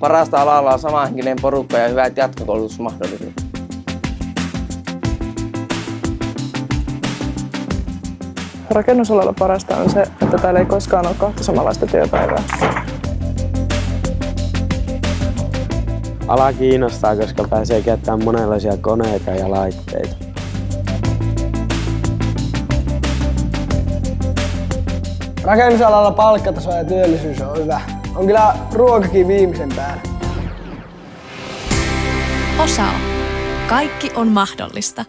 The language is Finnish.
Parasta alalla on samanhenkinen porukka ja hyvät jatkokoulutusmahdollisuudet. Rakennusalalla parasta on se, että täällä ei koskaan ole kahta samanlaista työpäivää. Ala kiinnostaa, koska pääsee käyttämään monenlaisia koneita ja laitteita. Rakennusalalla palkkataso ja työllisyys on hyvä. On kyllä ruokakin viimeisen päällä. Osao. Kaikki on mahdollista.